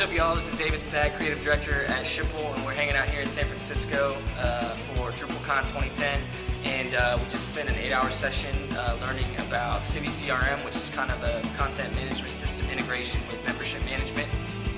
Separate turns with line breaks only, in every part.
What's up, y'all? This is David Stagg, Creative Director at Schipul, and we're hanging out here in San Francisco uh, for DrupalCon 2010. And uh, we just spent an eight-hour session uh, learning about CiviCRM, which is kind of a content management system integration with membership management.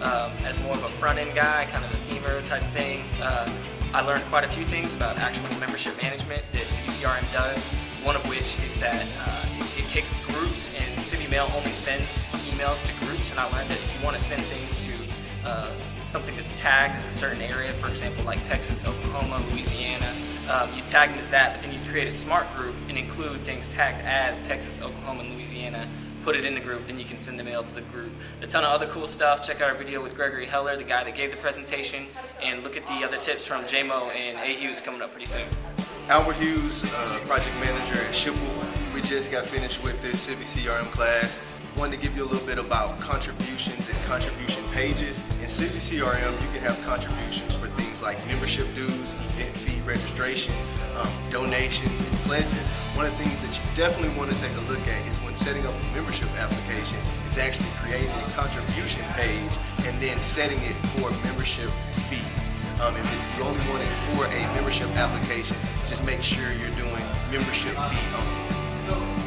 Um, as more of a front-end guy, kind of a themer type thing, uh, I learned quite a few things about actual membership management that CiviCRM does. One of which is that uh, it takes groups and CiviMail only sends emails to groups and I learned that if you want to send things to uh, something that's tagged as a certain area, for example like Texas, Oklahoma, Louisiana, um, you tag them as that but then you create a smart group and include things tagged as Texas, Oklahoma, and Louisiana put it in the group, then you can send the mail to the group. A ton of other cool stuff. Check out our video with Gregory Heller, the guy that gave the presentation, and look at the other tips from JMO and A Hughes coming up pretty soon.
Albert Hughes, uh, project manager at Schipul. We just got finished with this CiviCRM class. Wanted to give you a little bit about contributions and contribution pages. In CiviCRM, you can have contributions for things like membership dues, event fee registration, um, donations, and pledges. One of the things that you definitely want to take a look at is when setting up a membership application, it's actually creating a contribution page and then setting it for membership fees. Um, if you only want it for a membership application, just make sure you're doing membership fee only.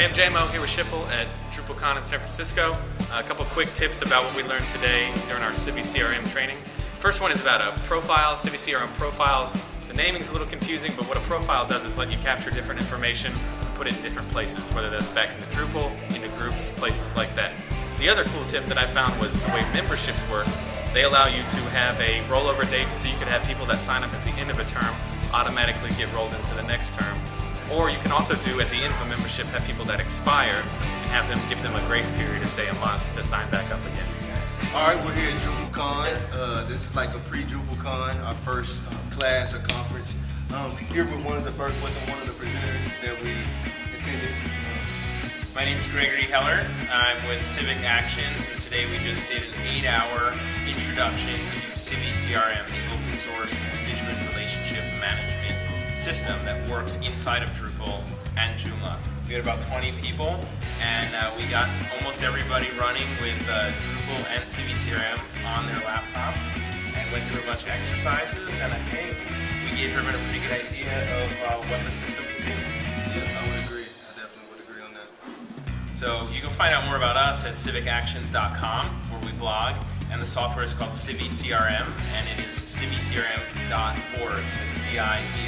Hey, I'm JMO here with Schipul at DrupalCon in San Francisco. Uh, a couple quick tips about what we learned today during our CiviCRM training. First one is about a profile, CiviCRM profiles. The naming's a little confusing, but what a profile does is let you capture different information and put it in different places, whether that's back in the Drupal, into groups, places like that. The other cool tip that I found was the way memberships work they allow you to have a rollover date so you could have people that sign up at the end of a term automatically get rolled into the next term. Or you can also do at the end of a membership have people that expire and have them give them a grace period of say a month to sign back up again.
All right, we're here at DrupalCon. Uh, this is like a pre-DrupalCon, our first uh, class or conference. Um, here with one of the first, with one of the presenters that we attended.
My name is Gregory Heller. I'm with Civic Actions, and today we just did an eight-hour introduction to CiviCRM, the open source constituent relationship management system that works inside of Drupal and Joomla. We had about 20 people, and uh, we got almost everybody running with uh, Drupal and CiviCRM on their laptops, and went through a bunch of exercises, and I think we gave everyone a pretty good idea of uh, what the system can do.
Yeah, I would agree. I definitely would agree on that.
So you can find out more about us at civicactions.com, where we blog, and the software is called CiviCRM, and it is civicrm.org. It's C-I-V-I-C-R-M.org.